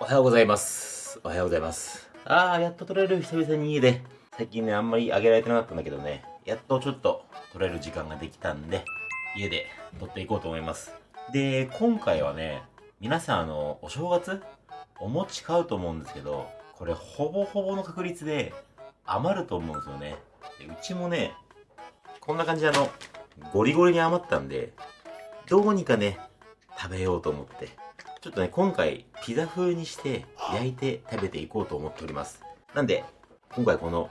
おはようございます。おはようございます。あー、やっと撮れる久々に家で。最近ね、あんまり上げられてなかったんだけどね、やっとちょっと撮れる時間ができたんで、家で撮っていこうと思います。で、今回はね、皆さんあの、お正月お餅買うと思うんですけど、これほぼほぼの確率で余ると思うんですよね。でうちもね、こんな感じであの、ゴリゴリに余ったんで、どうにかね、食べようと思って、ちょっとね、今回、ピザ風にして、焼いて食べていこうと思っております。なんで、今回この、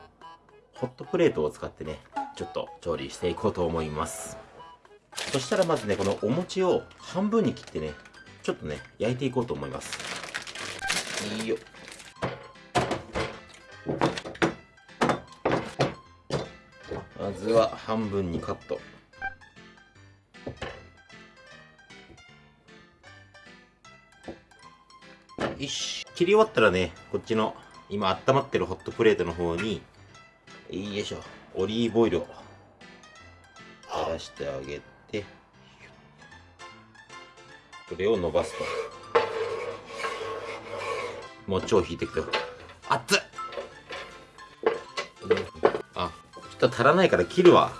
ホットプレートを使ってね、ちょっと調理していこうと思います。そしたらまずね、このお餅を半分に切ってね、ちょっとね、焼いていこうと思います。いいよ。まずは半分にカット。よし。切り終わったらね、こっちの今温まってるホットプレートの方に、よいしょ、オリーブオイルを垂らしてあげて、これを伸ばすと。餅を引いてくと。熱っあ、ちょっと足らないから切るわ。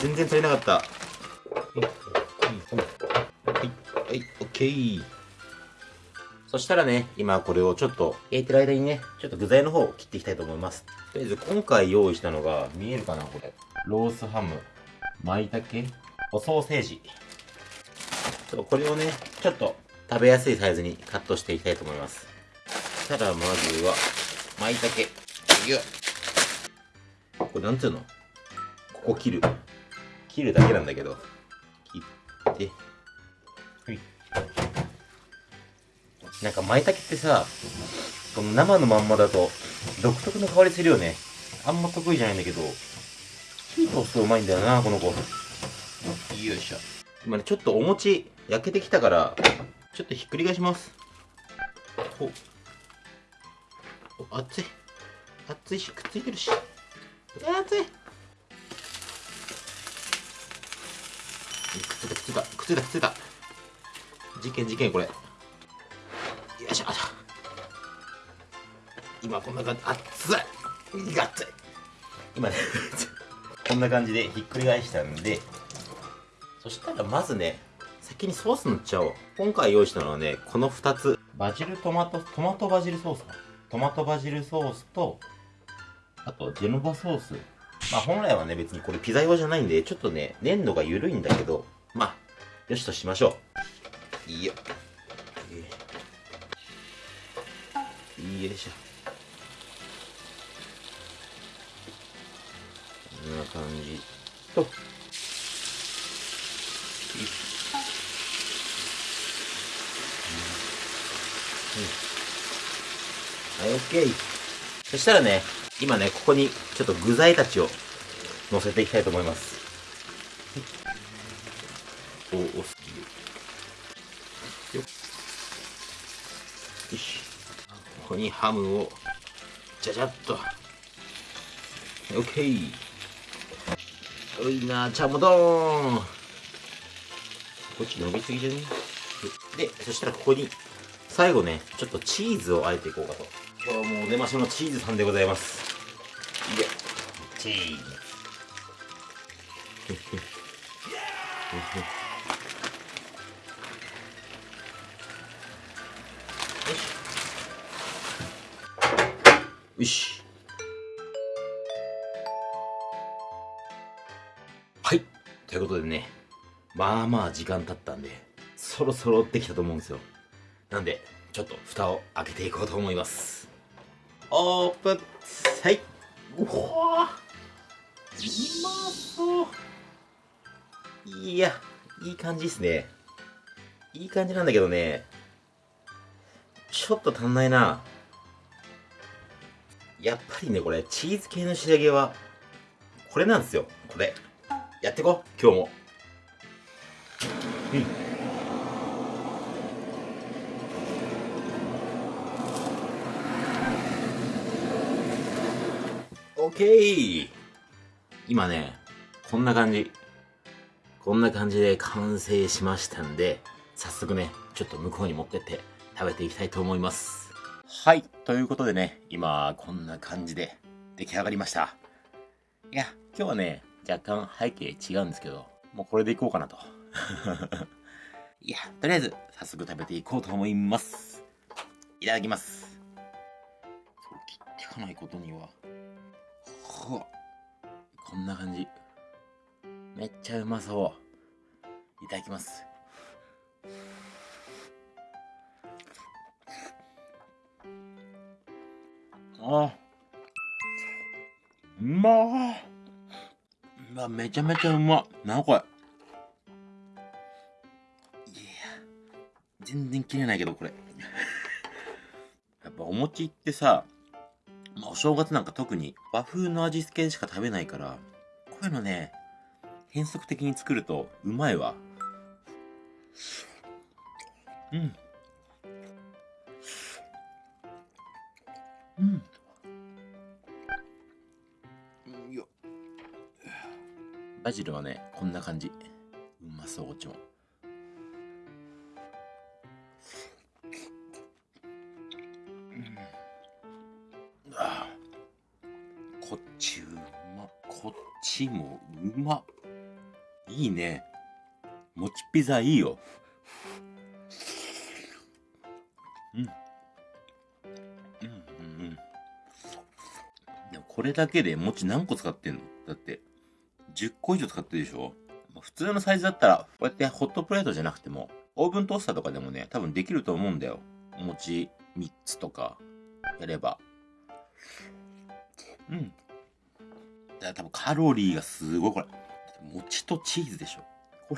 全然足りなかった。はい、はい、オッケー。そしたらね、今これをちょっと焼いてる間にね、ちょっと具材の方を切っていきたいと思います。とりあえず今回用意したのが、見えるかなこれ。ロースハム、舞茸、おソーセージ。ちょっとこれをね、ちょっと食べやすいサイズにカットしていきたいと思います。そしたらまずは、舞茸。これなんつうの？ここ切る。切るだけなんだけど。なんか舞茸ってさ、この生のまんまだと独特の香りするよね。あんま得意じゃないんだけど、火通すとうまいんだよな、この子。よいしょ。今ね、ちょっとお餅焼けてきたから、ちょっとひっくり返します。ほお、熱い。熱いし、くっついてるし。熱い。くっついた、くっついた、くっついた、くっついた。事件、事件、これ。よいしょ。今こんな感じ、熱い。が熱い。今ね、こんな感じでひっくり返したんで、そしたらまずね、先にソース塗っちゃおう。今回用意したのはね、この2つ。バジルトマト、トマトバジルソースか。トマトバジルソースと、あとジェノバソース。まあ本来はね、別にこれピザ用じゃないんで、ちょっとね、粘度が緩いんだけど、まあ、よしとしましょう。いいよ。よいしょ。こんな感じと。はい、オッケー。そしたらね、今ね、ここにちょっと具材たちを乗せていきたいと思います。お、おすぎよよし。ここにハムを、じゃじゃっと。オッケー。おいな、ちゃもどーん。こっち伸びすぎじゃね？で、そしたらここに、最後ね、ちょっとチーズをあえていこうかと。今日もお出ましのチーズさんでございます。いや、チーズ。よし。はい。ということでね、まあまあ時間経ったんで、そろそろできたと思うんですよ。なんで、ちょっと蓋を開けていこうと思います。オープンはい。うわうまそう。いや、いい感じですね。いい感じなんだけどね、ちょっと足んないな。やっぱりね、これ、チーズ系の仕上げは、これなんですよ。これ。やっていこう今日も。うん。オッケー今ね、こんな感じ。こんな感じで完成しましたんで、早速ね、ちょっと向こうに持ってって食べていきたいと思います。はい。ということでね、今、こんな感じで出来上がりました。いや、今日はね、若干背景違うんですけど、もうこれでいこうかなと。いや、とりあえず、早速食べていこうと思います。いただきます。切っていかないことには。ほっこんな感じ。めっちゃうまそう。いただきます。あうまうわめちゃめちゃうまっ。なこれ。いや全然切れないけどこれ。やっぱお餅ってさ、まあ、お正月なんか特に和風の味付けしか食べないからこういうのね変則的に作るとうまいわ。うん。うん。バジルはねこんな感じ。うまそうこっちもうんこっちうま。こっちもうま。いいね。もちピザいいよ。うん。うんうんうん。でもこれだけで餅何個使ってんの？だって。10個以上使ってるでしょ？普通のサイズだったらこうやってホットプレートじゃなくてもオーブントースターとかでもね多分できると思うんだよ。お餅3つとかやれば。うん。だから多分カロリーがすごいこれ。餅とチーズでしょ。こ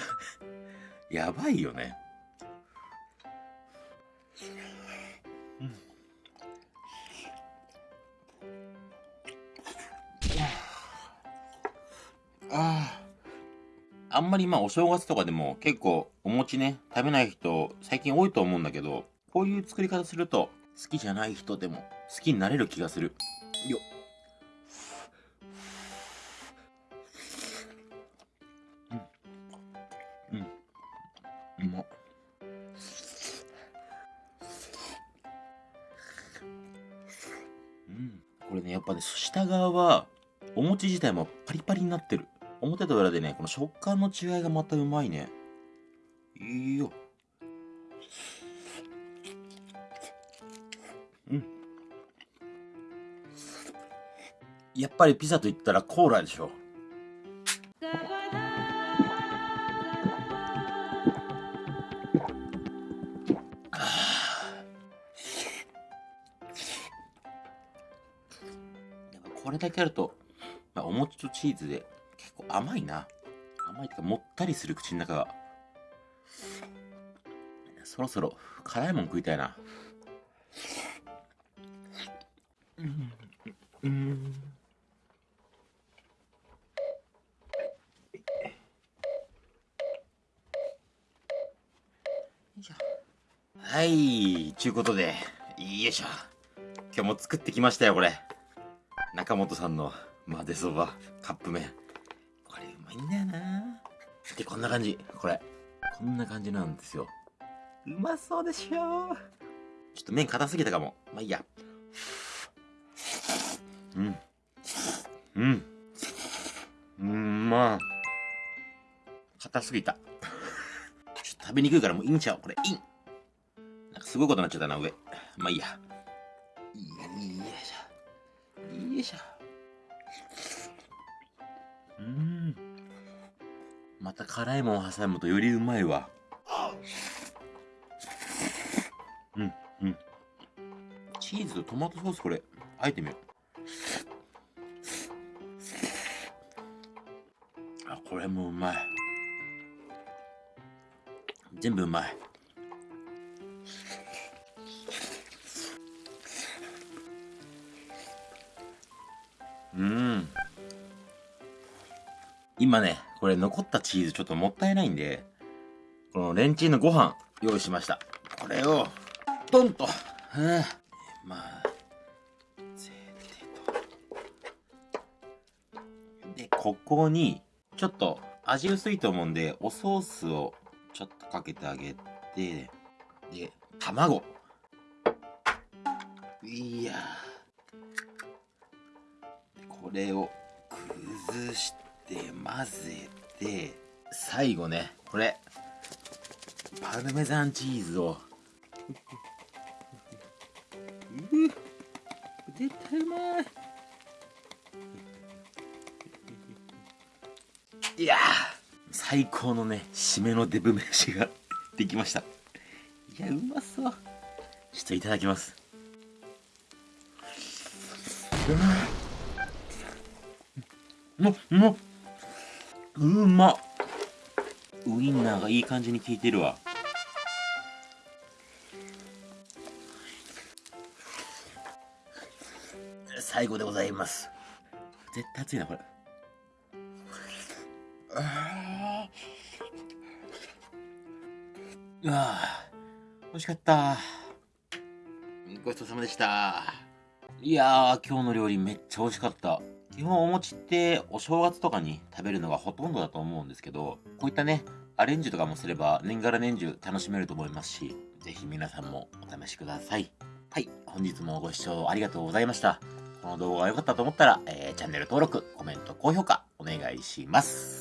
れやばいよね。うん。ああんまりまあお正月とかでも結構お餅ね食べない人最近多いと思うんだけどこういう作り方すると好きじゃない人でも好きになれる気がする。よっ。うん。うん。うまっうん。これねやっぱね下側はお餅自体もパリパリになってる表と裏でねこの食感の違いがまたうまいね。いいよ。うん。やっぱりピザと言ったらコーラでしょ。これだけあると、まあ、お餅とチーズで結構甘いな。甘いっていうかもったりする口の中が。そろそろ辛いもん食いたいな。うん。うん。はい、ちゅうことで、よいしょ。今日も作ってきましたよ、これ。中本さん。の混ぜそば、カップ麺。で、こんな感じ。これ。こんな感じなんですよ。うまそうでしょちょっと麺硬すぎたかも。まあいいや。うん。うん。うん、まあ。硬すぎた。ちょっと食べにくいからもういいんちゃう？これ、いいん。なんかすごいことになっちゃったな、上。まあいいや。よいしょ。よいしょ。た辛いもん挟むとよりうまいわ。うん、うん。チーズとトマトソースこれ、あえてみよう。あ、これもうまい。全部うまい。うん。今ね、これ残ったチーズちょっともったいないんで、このレンチンのご飯用意しました。これを、ドンと、はあ、まあ、ぜてと。で、ここに、ちょっと味薄いと思うんで、おソースをちょっとかけてあげて、で、卵。いやこれを崩して混ぜて最後ねこれパルメザンチーズを。う絶対うまい。いや最高のね締めのデブ飯ができました。いやうまそう。ちょっといただきます。うまっうまっウインナーがいい感じに効いてるわ。最後でございます。絶対熱いなこれ。あー。あ美味しかった。ごちそうさまでした。いやー今日の料理めっちゃ美味しかった基本お餅ってお正月とかに食べるのがほとんどだと思うんですけどこういったねアレンジとかもすれば年がら年中楽しめると思いますしぜひ皆さんもお試しください。はい本日もご視聴ありがとうございました。この動画が良かったと思ったら、えー、チャンネル登録コメント高評価お願いします。